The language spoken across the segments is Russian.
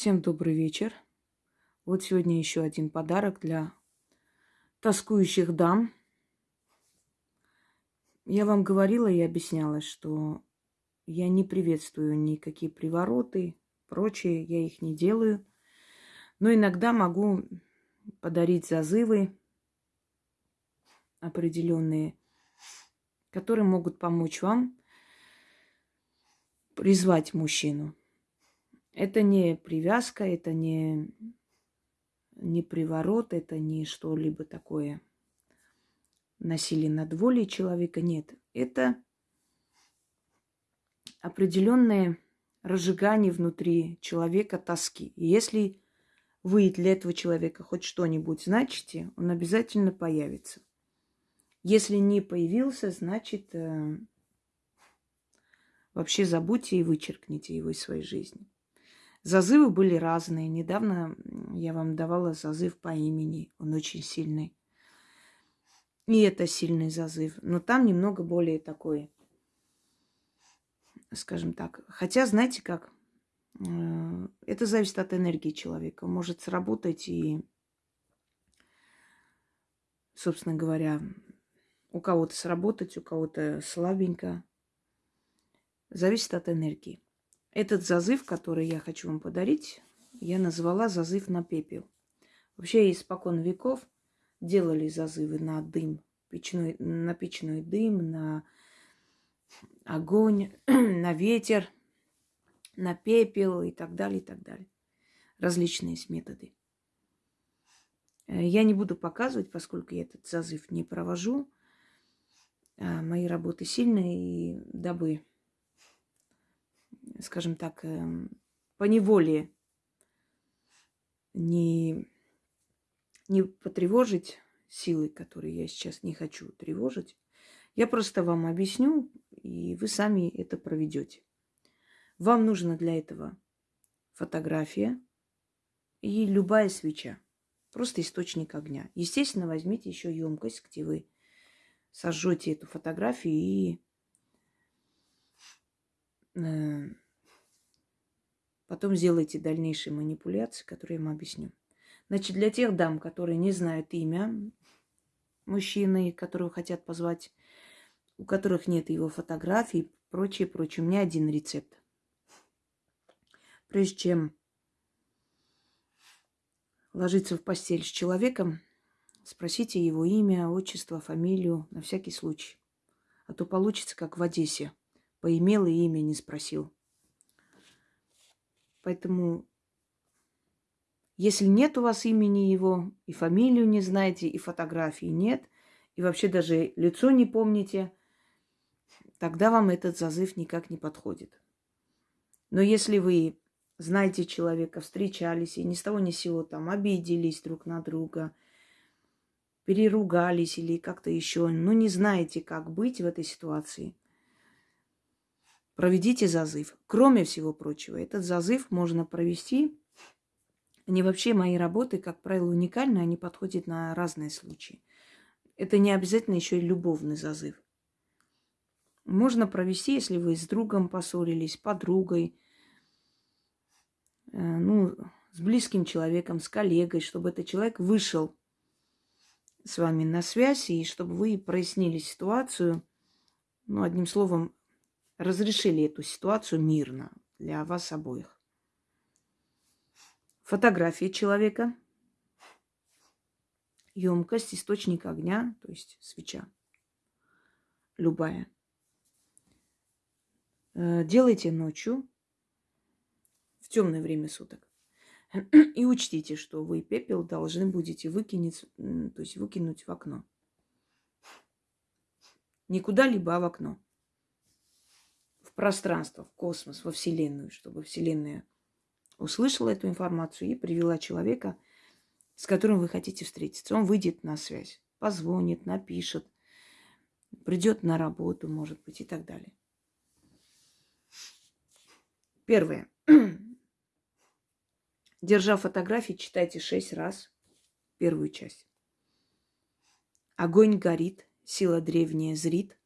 Всем добрый вечер. Вот сегодня еще один подарок для тоскующих дам. Я вам говорила и объясняла, что я не приветствую никакие привороты, прочее, я их не делаю. Но иногда могу подарить зазывы определенные, которые могут помочь вам призвать мужчину. Это не привязка, это не, не приворот, это не что-либо такое насилие над волей человека. Нет, это определенное разжигание внутри человека тоски. И если вы для этого человека хоть что-нибудь значите, он обязательно появится. Если не появился, значит, э, вообще забудьте и вычеркните его из своей жизни. Зазывы были разные. Недавно я вам давала зазыв по имени. Он очень сильный. И это сильный зазыв. Но там немного более такой, скажем так. Хотя, знаете как, э, это зависит от энергии человека. Может сработать и, собственно говоря, у кого-то сработать, у кого-то слабенько. Зависит от энергии. Этот зазыв, который я хочу вам подарить, я назвала зазыв на пепел. Вообще, испокон веков делали зазывы на дым, печной, на печной дым, на огонь, на ветер, на пепел и так далее, и так далее. Различные методы. Я не буду показывать, поскольку я этот зазыв не провожу. А мои работы сильные, и дабы скажем так, эм, по неволе не, не потревожить силы, которые я сейчас не хочу тревожить, я просто вам объясню, и вы сами это проведете. Вам нужно для этого фотография и любая свеча. Просто источник огня. Естественно, возьмите еще емкость, где вы сожжете эту фотографию и э, Потом сделайте дальнейшие манипуляции, которые я вам объясню. Значит, для тех дам, которые не знают имя мужчины, которого хотят позвать, у которых нет его фотографий, прочее, прочее, у меня один рецепт. Прежде чем ложиться в постель с человеком, спросите его имя, отчество, фамилию, на всякий случай. А то получится, как в Одессе. Поимел и имя не спросил. Поэтому, если нет у вас имени его, и фамилию не знаете, и фотографии нет, и вообще даже лицо не помните, тогда вам этот зазыв никак не подходит. Но если вы знаете человека, встречались, и ни с того ни с сего там обиделись друг на друга, переругались или как-то еще, ну не знаете, как быть в этой ситуации – проведите зазыв. Кроме всего прочего, этот зазыв можно провести. Они вообще мои работы, как правило, уникальны, они подходят на разные случаи. Это не обязательно еще и любовный зазыв. Можно провести, если вы с другом поссорились, подругой, э, ну, с близким человеком, с коллегой, чтобы этот человек вышел с вами на связь, и чтобы вы прояснили ситуацию, ну, одним словом, разрешили эту ситуацию мирно для вас обоих. Фотография человека, емкость, источник огня, то есть свеча, любая. Э, делайте ночью, в темное время суток. И учтите, что вы пепел должны будете выкинуть, то есть выкинуть в окно. Не куда-либо, а в окно пространство, в космос, во Вселенную, чтобы Вселенная услышала эту информацию и привела человека, с которым вы хотите встретиться. Он выйдет на связь, позвонит, напишет, придет на работу, может быть, и так далее. Первое. Держа фотографии, читайте шесть раз первую часть. Огонь горит, сила древняя зрит.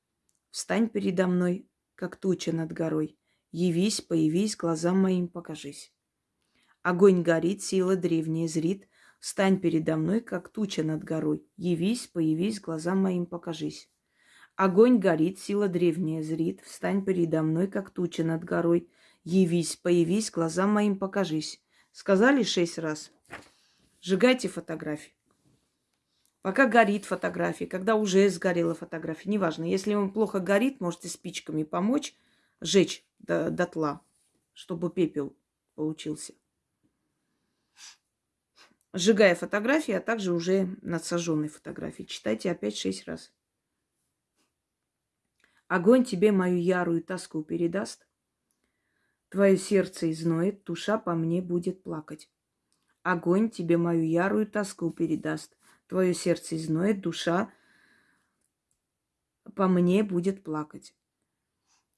Встань передо мной, как туча над горой. Явись, появись, глазам моим покажись. Огонь горит, сила древняя зрит. Встань передо мной, как туча над горой. Явись, появись, глазам моим покажись. Огонь горит, сила древняя зрит. Встань передо мной, как туча над горой. Явись, появись, глазам моим покажись. Сказали шесть раз. Сжигайте фотографии. Пока горит фотография, когда уже сгорела фотография, неважно. Если он плохо горит, можете спичками помочь сжечь до, дотла, чтобы пепел получился. Сжигая фотографии, а также уже над сожженной фотографией. Читайте опять шесть раз. Огонь тебе мою ярую тоску передаст. Твое сердце изноет, душа по мне будет плакать. Огонь тебе мою ярую тоску передаст. Твое сердце изноет, душа по мне будет плакать.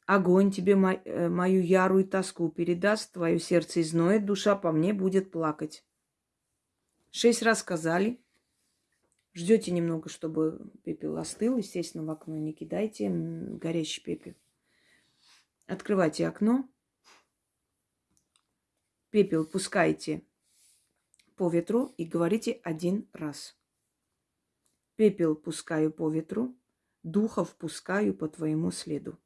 Огонь тебе э, мою ярую тоску передаст, твое сердце изноет, душа по мне будет плакать. Шесть раз сказали. Ждете немного, чтобы пепел остыл. Естественно, в окно не кидайте горящий пепел. Открывайте окно. Пепел пускайте по ветру и говорите один раз. Пепел пускаю по ветру, духов пускаю по твоему следу.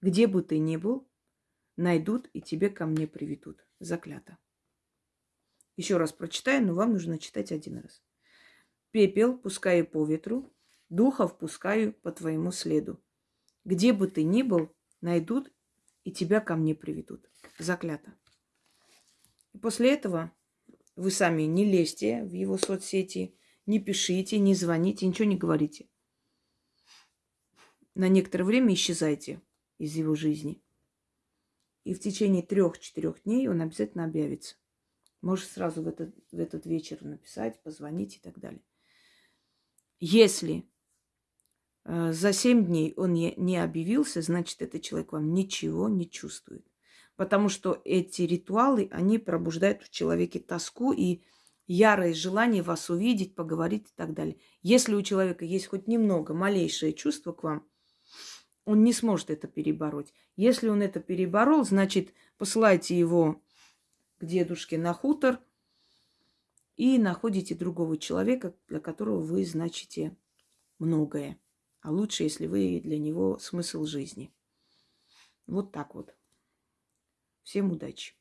Где бы ты ни был, найдут и тебе ко мне приведут. Заклято. Еще раз прочитаю, но вам нужно читать один раз. Пепел пускаю по ветру, духов пускаю по твоему следу. Где бы ты ни был, найдут и тебя ко мне приведут. Заклято. После этого вы сами не лезьте в его соцсети, не пишите, не звоните, ничего не говорите. На некоторое время исчезайте из его жизни. И в течение трех-четырех дней он обязательно объявится. Можешь сразу в этот, в этот вечер написать, позвонить и так далее. Если э, за семь дней он не, не объявился, значит, этот человек вам ничего не чувствует. Потому что эти ритуалы, они пробуждают в человеке тоску и ярое желание вас увидеть, поговорить и так далее. Если у человека есть хоть немного, малейшее чувство к вам, он не сможет это перебороть. Если он это переборол, значит, посылайте его к дедушке на хутор и находите другого человека, для которого вы значите многое. А лучше, если вы для него смысл жизни. Вот так вот. Всем удачи!